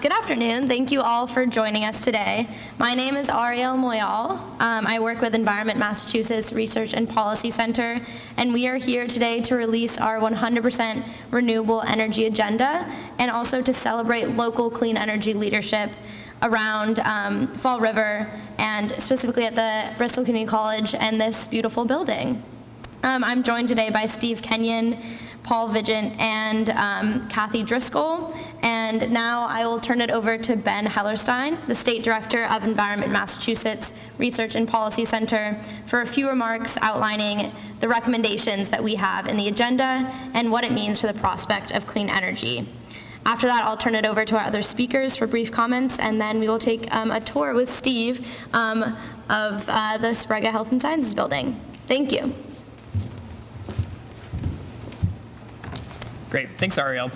good afternoon. Thank you all for joining us today. My name is Ariel Moyal. Um, I work with Environment Massachusetts Research and Policy Center, and we are here today to release our 100% renewable energy agenda and also to celebrate local clean energy leadership around um, Fall River and specifically at the Bristol Community College and this beautiful building. Um, I'm joined today by Steve Kenyon, Paul Vigeant, and um, Kathy Driscoll. And now I will turn it over to Ben Hellerstein, the State Director of Environment Massachusetts Research and Policy Center, for a few remarks outlining the recommendations that we have in the agenda and what it means for the prospect of clean energy. After that, I'll turn it over to our other speakers for brief comments, and then we will take um, a tour with Steve um, of uh, the Sprague Health and Sciences Building. Thank you. Great, thanks Ariel.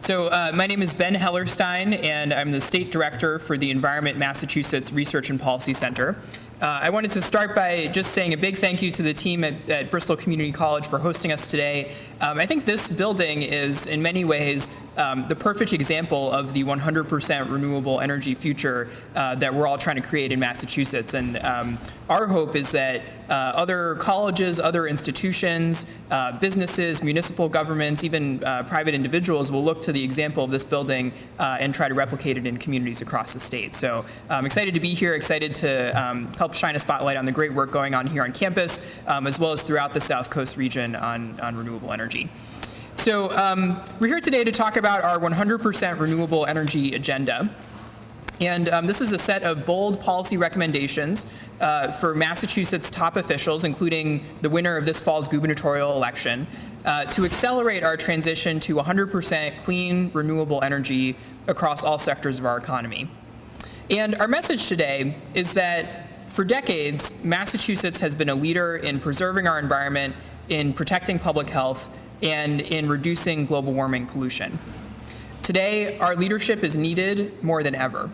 So uh, my name is Ben Hellerstein, and I'm the State Director for the Environment Massachusetts Research and Policy Center. Uh, I wanted to start by just saying a big thank you to the team at, at Bristol Community College for hosting us today. Um, I think this building is, in many ways, um, the perfect example of the 100% renewable energy future uh, that we're all trying to create in Massachusetts. And um, our hope is that uh, other colleges, other institutions, uh, businesses, municipal governments, even uh, private individuals will look to the example of this building uh, and try to replicate it in communities across the state. So I'm excited to be here, excited to um, help shine a spotlight on the great work going on here on campus, um, as well as throughout the South Coast region on, on renewable energy. So um, we're here today to talk about our 100% renewable energy agenda. And um, this is a set of bold policy recommendations uh, for Massachusetts top officials, including the winner of this fall's gubernatorial election, uh, to accelerate our transition to 100% clean, renewable energy across all sectors of our economy. And our message today is that for decades, Massachusetts has been a leader in preserving our environment, in protecting public health, and in reducing global warming pollution. Today, our leadership is needed more than ever.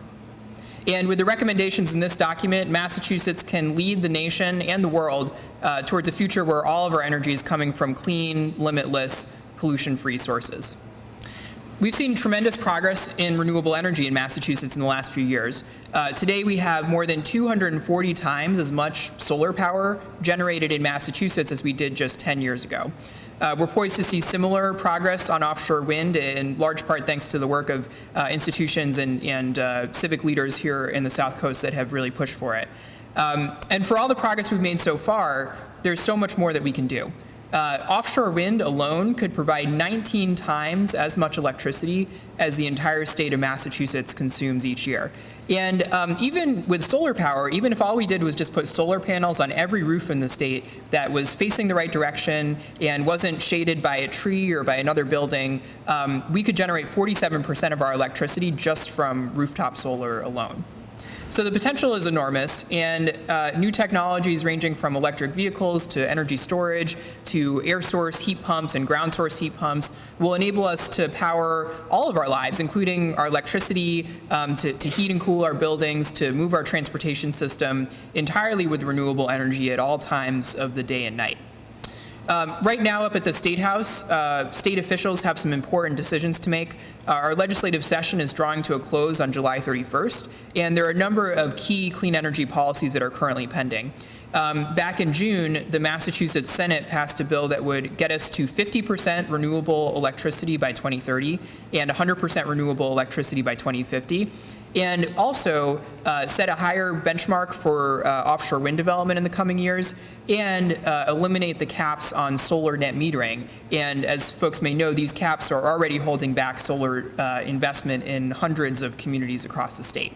And with the recommendations in this document, Massachusetts can lead the nation and the world uh, towards a future where all of our energy is coming from clean, limitless, pollution-free sources. We've seen tremendous progress in renewable energy in Massachusetts in the last few years. Uh, today we have more than 240 times as much solar power generated in Massachusetts as we did just 10 years ago. Uh, we're poised to see similar progress on offshore wind, in large part thanks to the work of uh, institutions and, and uh, civic leaders here in the South Coast that have really pushed for it. Um, and for all the progress we've made so far, there's so much more that we can do. Uh, offshore wind alone could provide 19 times as much electricity as the entire state of Massachusetts consumes each year. And um, even with solar power, even if all we did was just put solar panels on every roof in the state that was facing the right direction and wasn't shaded by a tree or by another building, um, we could generate 47% of our electricity just from rooftop solar alone. So the potential is enormous, and uh, new technologies ranging from electric vehicles to energy storage to air source heat pumps and ground source heat pumps will enable us to power all of our lives, including our electricity, um, to, to heat and cool our buildings, to move our transportation system entirely with renewable energy at all times of the day and night. Um, right now up at the State House, uh, state officials have some important decisions to make. Uh, our legislative session is drawing to a close on July 31st, and there are a number of key clean energy policies that are currently pending. Um, back in June, the Massachusetts Senate passed a bill that would get us to 50% renewable electricity by 2030 and 100% renewable electricity by 2050 and also uh, set a higher benchmark for uh, offshore wind development in the coming years and uh, eliminate the caps on solar net metering. And as folks may know, these caps are already holding back solar uh, investment in hundreds of communities across the state.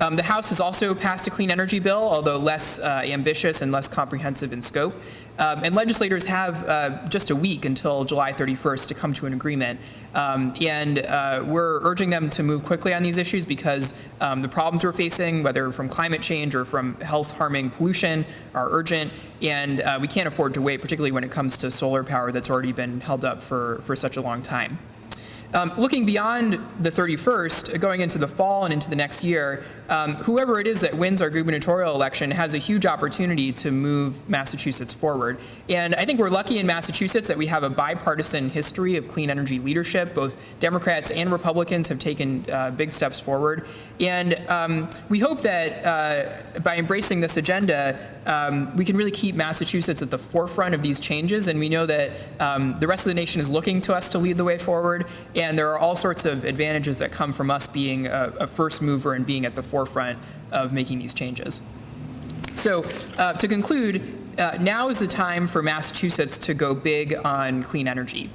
Um, the House has also passed a clean energy bill, although less uh, ambitious and less comprehensive in scope. Um, and legislators have uh, just a week until July 31st to come to an agreement. Um, and uh, we're urging them to move quickly on these issues because um, the problems we're facing, whether from climate change or from health harming pollution, are urgent. And uh, we can't afford to wait, particularly when it comes to solar power that's already been held up for, for such a long time. Um, looking beyond the 31st, going into the fall and into the next year, um, whoever it is that wins our gubernatorial election has a huge opportunity to move Massachusetts forward. And I think we're lucky in Massachusetts that we have a bipartisan history of clean energy leadership. Both Democrats and Republicans have taken uh, big steps forward. And um, we hope that uh, by embracing this agenda, um, we can really keep Massachusetts at the forefront of these changes. And we know that um, the rest of the nation is looking to us to lead the way forward. And there are all sorts of advantages that come from us being a, a first mover and being at the forefront of making these changes. So uh, to conclude, uh, now is the time for Massachusetts to go big on clean energy.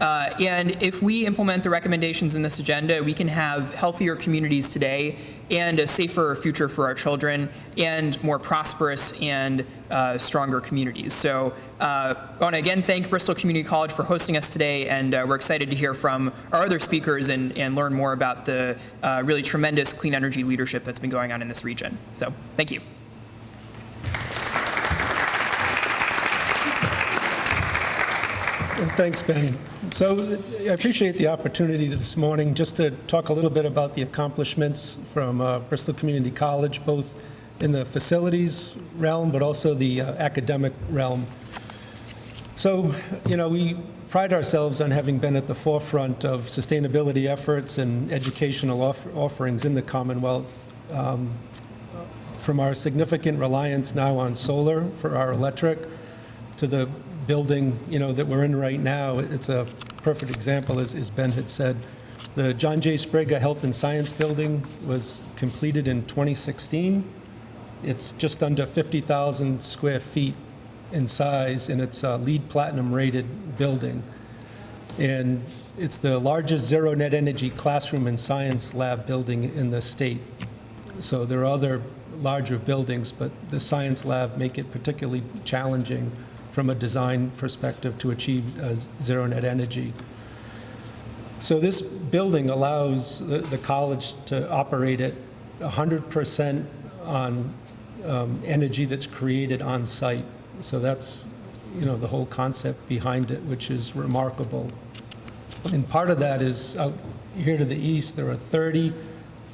Uh, and if we implement the recommendations in this agenda, we can have healthier communities today and a safer future for our children and more prosperous and uh, stronger communities. So uh, I want to again thank Bristol Community College for hosting us today, and uh, we're excited to hear from our other speakers and, and learn more about the uh, really tremendous clean energy leadership that's been going on in this region. So thank you. Thanks, Ben. So I appreciate the opportunity this morning just to talk a little bit about the accomplishments from uh, Bristol Community College, both in the facilities realm, but also the uh, academic realm. So, you know, we pride ourselves on having been at the forefront of sustainability efforts and educational off- offerings in the Commonwealth. Um, From our significant reliance now on solar for our electric to the building, you know, that we're in right now, it's a perfect example, as as Ben had said. The John J. Sprague Health and Science Building was completed in 2016. It's just under 50,000 square feet in size, and it's a LEED Platinum-rated building. And it's the largest zero net energy classroom and science lab building in the state. So there are other larger buildings, but the science lab make it particularly challenging from a design perspective to achieve uh, zero net energy. So this building allows the, the college to operate at 100% on um, energy that's created on site. So that's, you know, the whole concept behind it, which is remarkable. And part of that is out here to the east, there are 30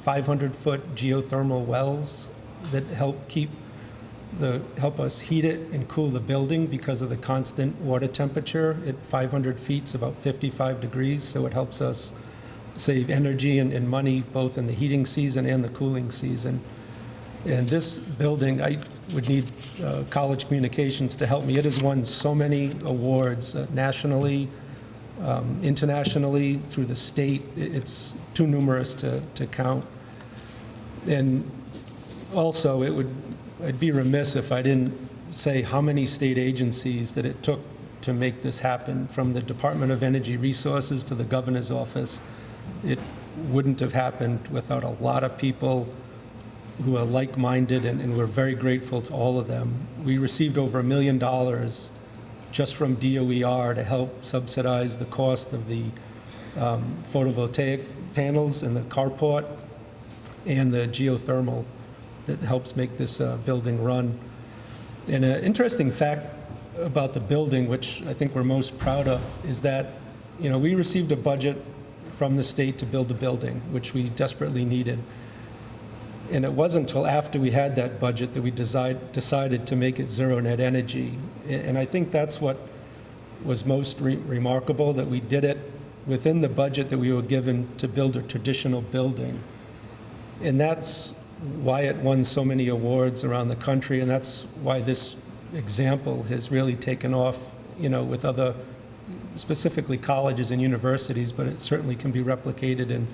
500-foot geothermal wells that help keep the, help us heat it and cool the building because of the constant water temperature. At 500 feet, it's about 55 degrees, so it helps us save energy and, and money both in the heating season and the cooling season. And this building, I would need uh, college communications to help me. It has won so many awards uh, nationally, um, internationally, through the state. It's too numerous to, to count. And also, it would, I'd be remiss if I didn't say how many state agencies that it took to make this happen, from the Department of Energy Resources to the governor's office. It wouldn't have happened without a lot of people who are like-minded, and, and we're very grateful to all of them. We received over a million dollars just from DOER to help subsidize the cost of the um, photovoltaic panels and the carport and the geothermal that helps make this uh, building run. And an interesting fact about the building, which I think we're most proud of, is that, you know, we received a budget from the state to build the building, which we desperately needed. And it wasn't until after we had that budget that we decide, decided to make it zero net energy. And I think that's what was most re- remarkable, that we did it within the budget that we were given to build a traditional building. And that's why it won so many awards around the country, and that's why this example has really taken off, you know, with other, specifically colleges and universities, but it certainly can be replicated in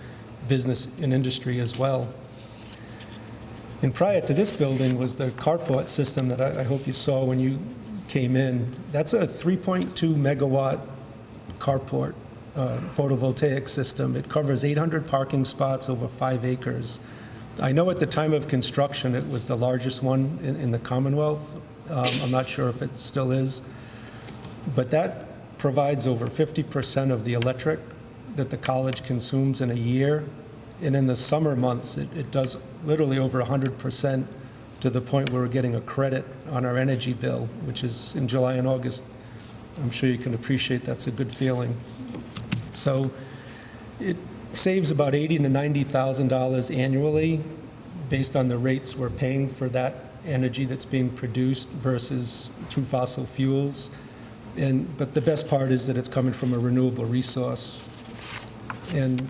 business and industry as well. And prior to this building was the carport system that I I hope you saw when you came in. That's a 3.2 megawatt carport uh, photovoltaic system. It covers 800 parking spots over five acres. I know at the time of construction, it was the largest one in in the Commonwealth. Um, I'm not sure if it still is. But that provides over 50% of the electric that the college consumes in a year. And in the summer months, it, it does literally over 100% to the point where we're getting a credit on our energy bill, which is in July and August. I'm sure you can appreciate that's a good feeling. So it saves about eighty to $90,000 annually based on the rates we're paying for that energy that's being produced versus through fossil fuels. And, but the best part is that it's coming from a renewable resource. And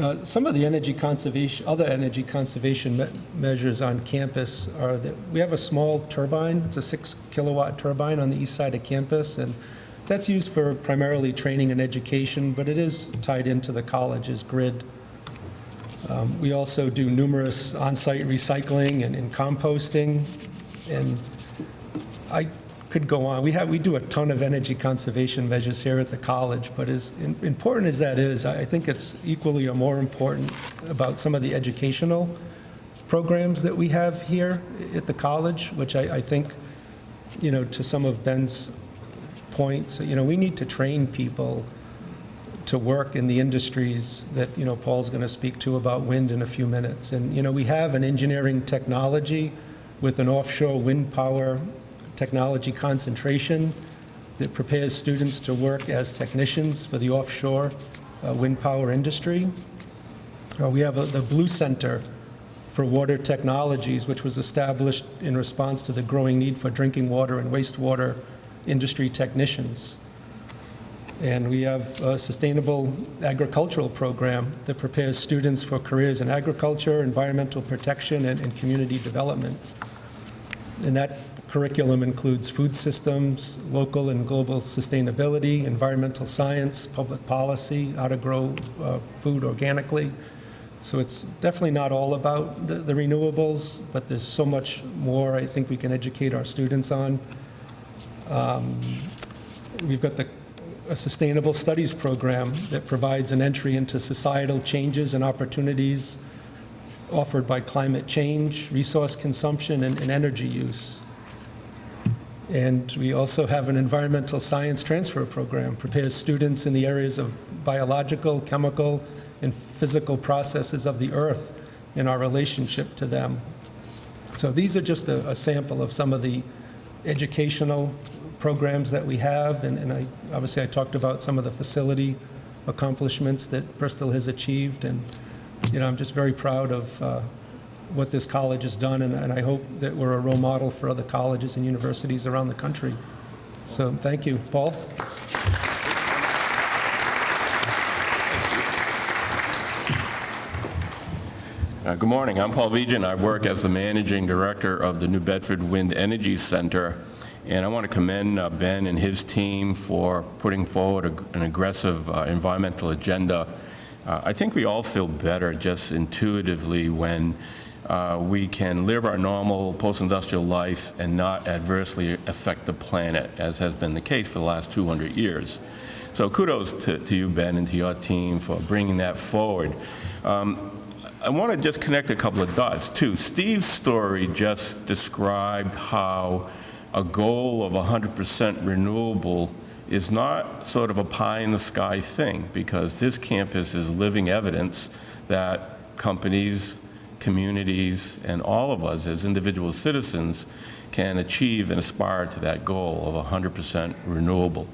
uh, Some of the energy conservation, other energy conservation me- measures on campus are that we have a small turbine, it's a six kilowatt turbine on the east side of campus, and that's used for primarily training and education, but it is tied into the college's grid. Um, We also do numerous on-site recycling and and composting, and I could go on. We have, we do a ton of energy conservation measures here at the college, but as im- important as that is, I I think it's equally or more important about some of the educational programs that we have here at the college, which I, I think, you know, to some of Ben's points, you know, we need to train people to work in the industries that, you know, Paul's going to speak to about wind in a few minutes. And, you know, we have an engineering technology with an offshore wind power technology concentration that prepares students to work as technicians for the offshore uh, wind power industry. Uh, We have a- the Blue Center for Water Technologies, which was established in response to the growing need for drinking water and wastewater industry technicians. And we have a sustainable agricultural program that prepares students for careers in agriculture, environmental protection, and, and community development. And that curriculum includes food systems, local and global sustainability, environmental science, public policy, how to grow uh, food organically. So it's definitely not all about the, the renewables, but there's so much more I think we can educate our students on. Um, We've got the, a sustainable studies program that provides an entry into societal changes and opportunities offered by climate change, resource consumption, and, and energy use. And we also have an environmental science transfer program, prepares students in the areas of biological, chemical, and physical processes of the earth and our relationship to them. So these are just a, a sample of some of the educational programs that we have, and, and I, obviously I talked about some of the facility accomplishments that Bristol has achieved, and, you know, I'm just very proud of uh, what this college has done, and, and I hope that we're a role model for other colleges and universities around the country. So, thank you. Paul? Uh, Good morning. I'm Paul Vigeant. I work as the managing director of the New Bedford Wind Energy Center. And I want to commend uh, Ben and his team for putting forward a- an aggressive uh, environmental agenda. Uh, I think we all feel better just intuitively when uh, we can live our normal post-industrial life and not adversely affect the planet, as has been the case for the last 200 years. So kudos to to you, Ben, and to your team for bringing that forward. Um, I want to just connect a couple of dots, too. Steve's story just described how a goal of 100% renewable is not sort of a pie-in-the-sky thing, because this campus is living evidence that companies, communities, and all of us as individual citizens can achieve and aspire to that goal of 100% renewable.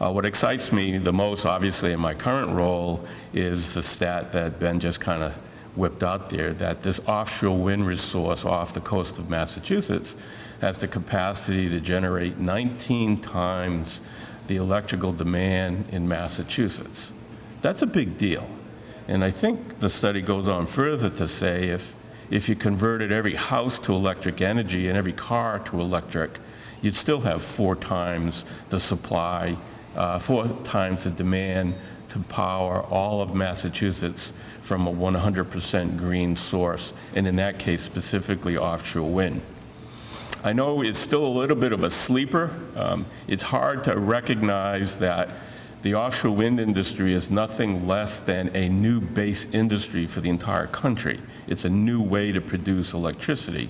Uh, What excites me the most, obviously, in my current role, is the stat that Ben just kind of whipped out there, that this offshore wind resource off the coast of Massachusetts has the capacity to generate 19 times the electrical demand in Massachusetts. That's a big deal. And I think the study goes on further to say if, if you converted every house to electric energy and every car to electric, you'd still have four times the supply, uh, four times the demand to power all of Massachusetts from a 100% green source, and in that case, specifically offshore wind. I know it's still a little bit of a sleeper. Um, It's hard to recognize that the offshore wind industry is nothing less than a new base industry for the entire country. It's a new way to produce electricity.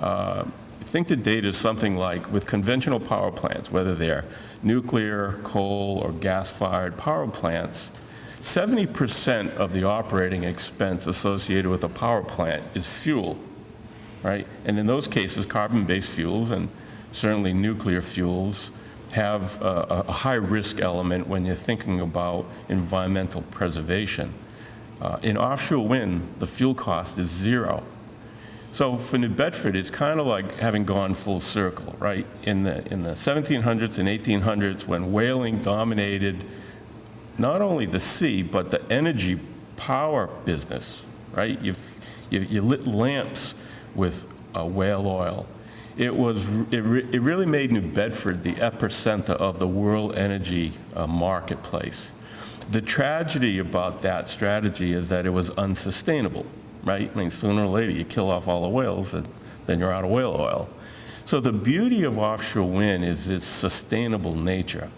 Uh, think the data is something like with conventional power plants, whether they're nuclear, coal, or gas-fired power plants, 70% of the operating expense associated with a power plant is fuel right? And in those cases, carbon-based fuels and certainly nuclear fuels have a, a high-risk element when you're thinking about environmental preservation. Uh, in offshore wind, the fuel cost is zero. So for New Bedford, it's kind of like having gone full circle, right? In the, in the 1700s and 1800s, when whaling dominated not only the sea, but the energy power business, right? You, you, you lit lamps with uh, whale oil. It was, it, re, it really made New Bedford the epicenter of the world energy uh, marketplace. The tragedy about that strategy is that it was unsustainable, right? I mean, sooner or later, you kill off all the whales, and then you're out of whale oil. So the beauty of offshore wind is its sustainable nature.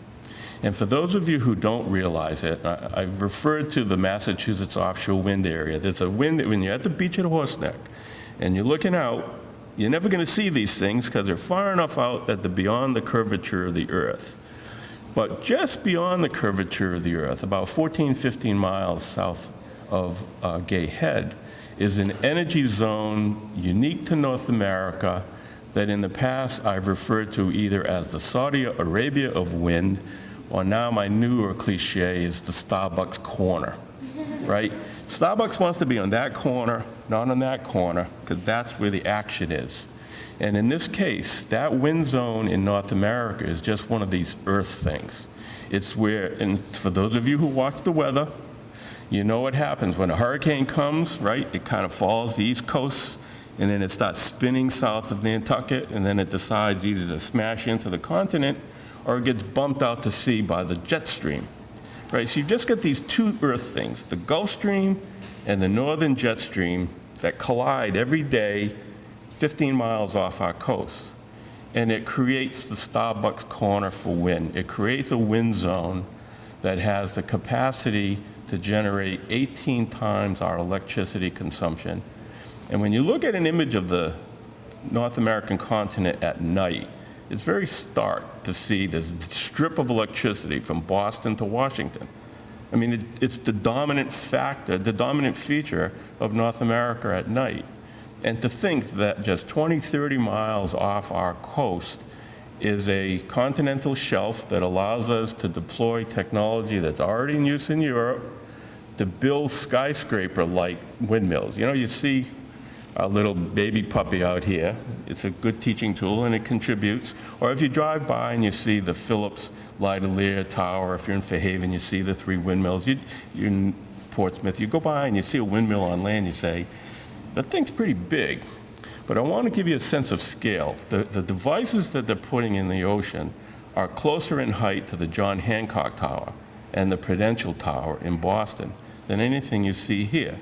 And for those of you who don't realize it, I, I've referred to the Massachusetts offshore wind area. There's a wind, when you're at the beach at Horseneck, and you're looking out, you're never going to see these things because they're far enough out that they're beyond the curvature of the Earth. But just beyond the curvature of the Earth, about 14, 15 miles south of uh, Gay Head, is an energy zone unique to North America that in the past I've referred to either as the Saudi Arabia of wind, or now my newer cliche is the Starbucks corner, right? Starbucks wants to be on that corner, not on that corner, because that's where the action is. And in this case, that wind zone in North America is just one of these earth things. It's where, and for those of you who watch the weather, you know what happens when a hurricane comes, right? It kind of falls the east coast, and then it starts spinning south of Nantucket, and then it decides either to smash into the continent or it gets bumped out to sea by the jet stream, right? So you just get these two earth things, the Gulf Stream and the northern jet stream that collide every day 15 miles off our coast. And it creates the Starbucks corner for wind. It creates a wind zone that has the capacity to generate 18 times our electricity consumption. And when you look at an image of the North American continent at night, it's very stark to see this strip of electricity from Boston to Washington. I mean, it, it's the dominant factor, the dominant feature of North America at night. And to think that just 20, 30 miles off our coast is a continental shelf that allows us to deploy technology that's already in use in Europe to build skyscraper-like windmills. You know, you see a little baby puppy out here. It's a good teaching tool and it contributes. Or if you drive by and you see the Philips Lightolier Tower, if you're in Fairhaven, you see the three windmills. You, you're in Portsmouth, you go by and you see a windmill on land, you say, that thing's pretty big. But I want to give you a sense of scale. The, the devices that they're putting in the ocean are closer in height to the John Hancock Tower and the Prudential Tower in Boston than anything you see here.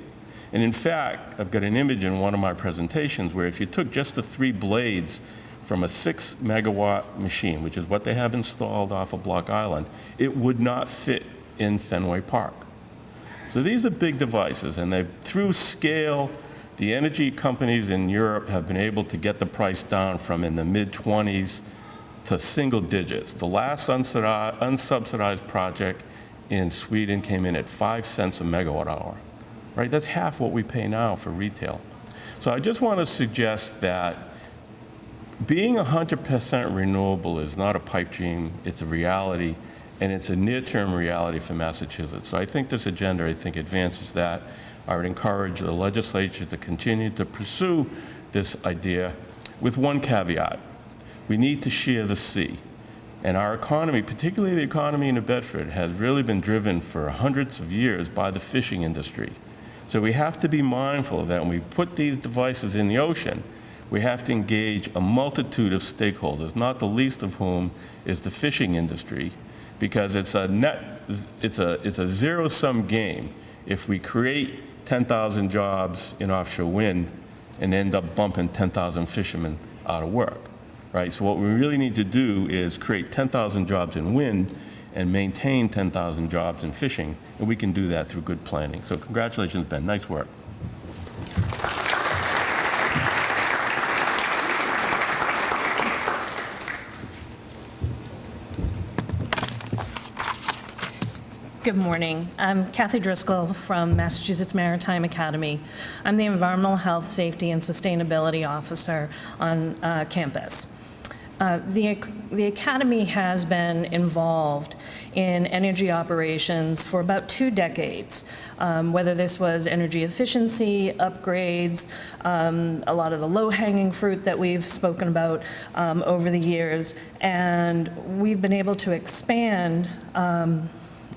And in fact, I've got an image in one of my presentations where if you took just the three blades from a six megawatt machine, which is what they have installed off of Block Island, it would not fit in Fenway Park. So these are big devices, and they through scale, the energy companies in Europe have been able to get the price down from in the mid-20s to single digits. The last unsubsidized project in Sweden came in at five cents a megawatt hour right? That's half what we pay now for retail. So I just want to suggest that being 100% renewable is not a pipe dream, it's a reality, and it's a near-term reality for Massachusetts. So I think this agenda, I think, advances that. I would encourage the legislature to continue to pursue this idea with one caveat. We need to share the sea. And our economy, particularly the economy in New Bedford, has really been driven for hundreds of years by the fishing industry. So we have to be mindful that when we put these devices in the ocean, we have to engage a multitude of stakeholders, not the least of whom is the fishing industry, because it's a net, it's a, it's a zero-sum game. If we create 10,000 jobs in offshore wind and end up bumping 10,000 fishermen out of work, right? So what we really need to do is create 10,000 jobs in wind and maintain 10,000 jobs in fishing, and we can do that through good planning. So congratulations, Ben. Nice work. Good morning. I'm Kathy Driscoll from Massachusetts Maritime Academy. I'm the Environmental Health, Safety, and Sustainability Officer on uh, campus. Uh, The the Academy has been involved in energy operations for about two decades, um, whether this was energy efficiency, upgrades, um, a lot of the low-hanging fruit that we've spoken about um, over the years. And we've been able to expand um,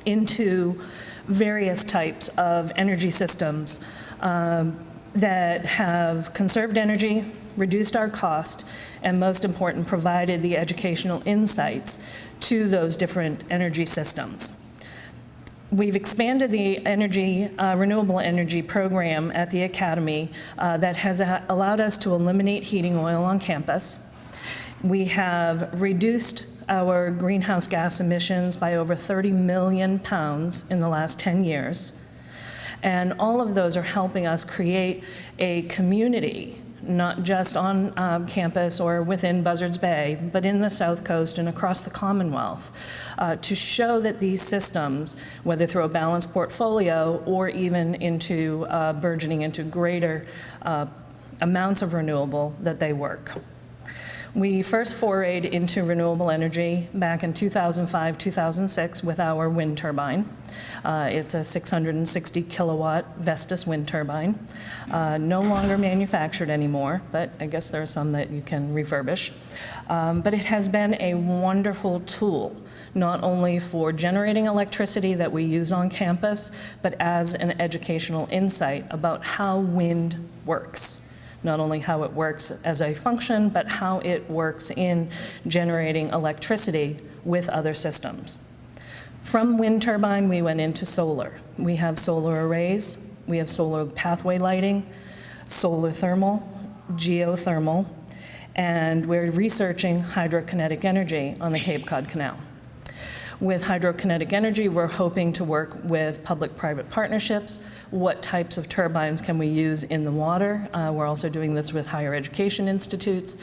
into various types of energy systems um, that have conserved energy, reduced our cost, and most important, provided the educational insights to those different energy systems. We've expanded the energy, uh, renewable energy program at the Academy uh, that has allowed us to eliminate heating oil on campus. We have reduced our greenhouse gas emissions by over 30 million pounds in the last 10 years. And all of those are helping us create a community, not just on um, campus or within Buzzards Bay, but in the South Coast and across the Commonwealth, uh, to show that these systems, whether through a balanced portfolio or even into uh, burgeoning into greater uh, amounts of renewable, that they work. We first forayed into renewable energy back in 2005, 2006 with our wind turbine. Uh, It's a 660 kilowatt Vestas wind turbine, uh, no longer manufactured anymore, but I guess there are some that you can refurbish. Um, But it has been a wonderful tool, not only for generating electricity that we use on campus, but as an educational insight about how wind works not only how it works as a function, but how it works in generating electricity with other systems. From wind turbine, we went into solar. We have solar arrays, we have solar pathway lighting, solar thermal, geothermal, and we're researching hydrokinetic energy on the Cape Cod Canal. With hydrokinetic energy, we're hoping to work with public-private partnerships. What types of turbines can we use in the water? Uh, We're also doing this with higher education institutes.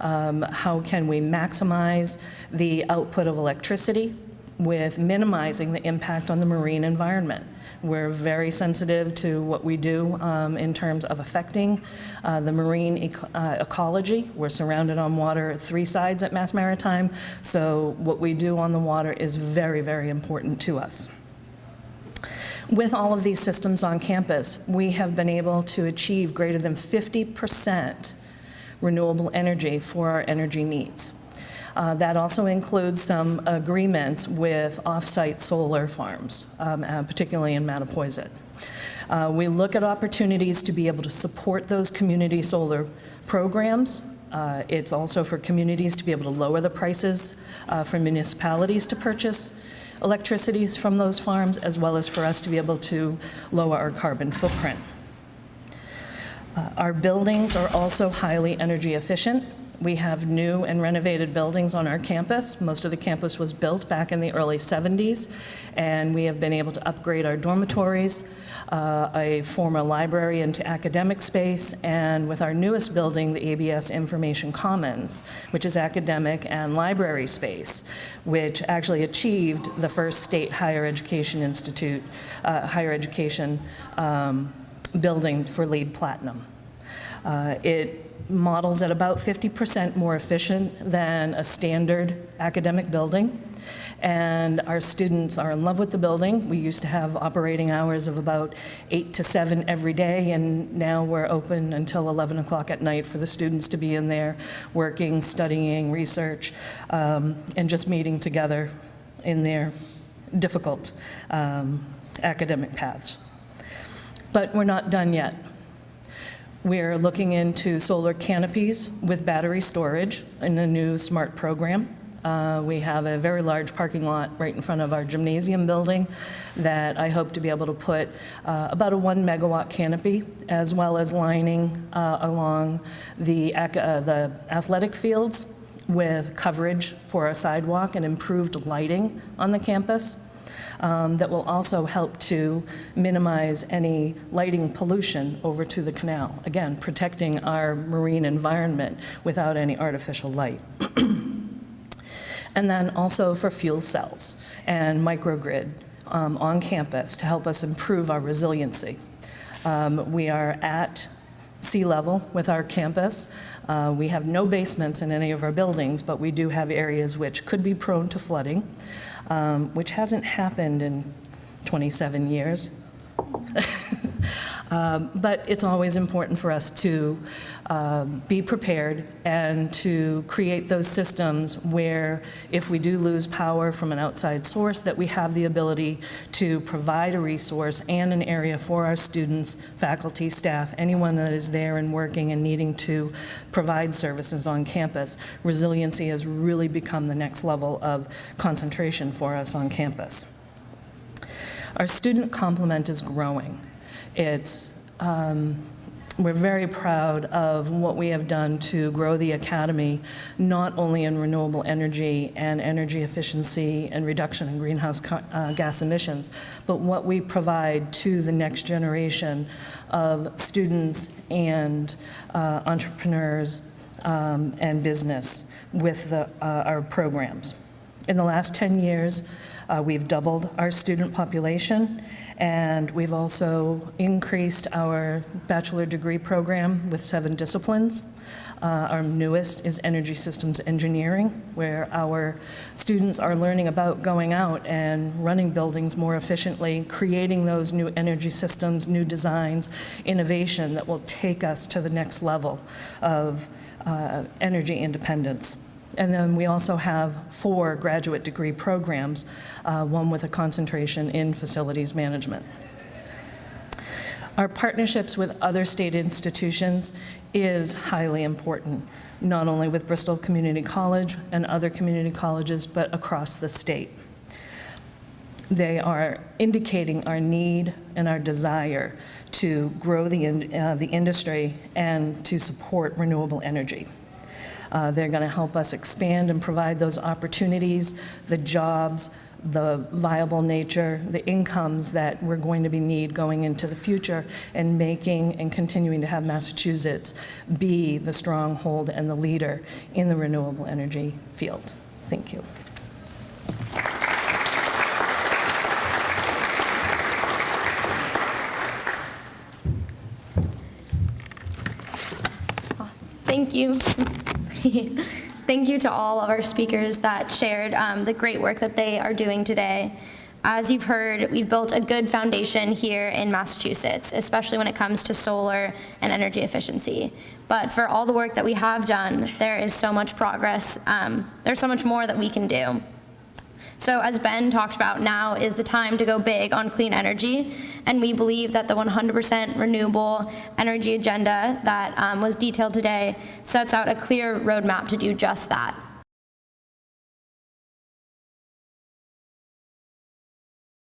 Um, How can we maximize the output of electricity with minimizing the impact on the marine environment? We're very sensitive to what we do um, in terms of affecting uh, the marine eco- uh, ecology. We're surrounded on water at three sides at Mass Maritime, so what we do on the water is very, very important to us. With all of these systems on campus, we have been able to achieve greater than 50% renewable energy for our energy needs. Uh, That also includes some agreements with off-site solar farms, um, uh, particularly in Mattapoisett. Uh, We look at opportunities to be able to support those community solar programs. Uh, It's also for communities to be able to lower the prices uh, for municipalities to purchase electricities from those farms, as well as for us to be able to lower our carbon footprint. Uh, Our buildings are also highly energy efficient. We have new and renovated buildings on our campus. Most of the campus was built back in the early 70s, and we have been able to upgrade our dormitories, uh, a former library into academic space, and with our newest building, the ABS Information Commons, which is academic and library space, which actually achieved the first state higher education institute, uh, higher education um, building for LEED Platinum. Uh, It models at about 50% more efficient than a standard academic building, and our students are in love with the building. We used to have operating hours of about 8 to 7 every day, and now we're open until 11 o'clock at night for the students to be in there, working, studying, research, um, and just meeting together in their difficult um, academic paths. But we're not done yet. We're looking into solar canopies with battery storage in the new SMART program. Uh, We have a very large parking lot right in front of our gymnasium building that I hope to be able to put uh, about a one megawatt canopy, as well as lining uh, along the uh, the athletic fields with coverage for a sidewalk and improved lighting on the campus um, that will also help to minimize any lighting pollution over to the canal. Again, protecting our marine environment without any artificial light. And then also for fuel cells and microgrid um, on campus to help us improve our resiliency. Um, We are at sea level with our campus. Uh, We have no basements in any of our buildings, but we do have areas which could be prone to flooding, um, which hasn't happened in 27 years. Um, But it's always important for us to um, be prepared and to create those systems where if we do lose power from an outside source, that we have the ability to provide a resource and an area for our students, faculty, staff, anyone that is there and working and needing to provide services on campus. Resiliency has really become the next level of concentration for us on campus. Our student complement is growing. It's, um, we're very proud of what we have done to grow the academy, not only in renewable energy and energy efficiency and reduction in greenhouse uh, gas emissions, but what we provide to the next generation of students and uh, entrepreneurs um, and business with the, uh, our programs. In the last 10 years, uh, we've doubled our student population, and we've also increased our bachelor degree program with seven disciplines. Uh, Our newest is Energy Systems Engineering, where our students are learning about going out and running buildings more efficiently, creating those new energy systems, new designs, innovation that will take us to the next level of uh, energy independence. And then we also have four graduate degree programs, uh, one with a concentration in facilities management. Our partnerships with other state institutions is highly important, not only with Bristol Community College and other community colleges, but across the state. They are indicating our need and our desire to grow the, in- uh, the industry and to support renewable energy. Uh, They're going to help us expand and provide those opportunities, the jobs, the viable nature, the incomes that we're going to be need going into the future, and making and continuing to have Massachusetts be the stronghold and the leader in the renewable energy field. Thank you. Thank you. Thank you to all of our speakers that shared um, the great work that they are doing today. As you've heard, we've built a good foundation here in Massachusetts, especially when it comes to solar and energy efficiency. But for all the work that we have done, there is so much progress. Um, there's so much more that we can do. So as Ben talked about, now is the time to go big on clean energy, and we believe that the 100% renewable energy agenda that um, was detailed today sets out a clear roadmap to do just that.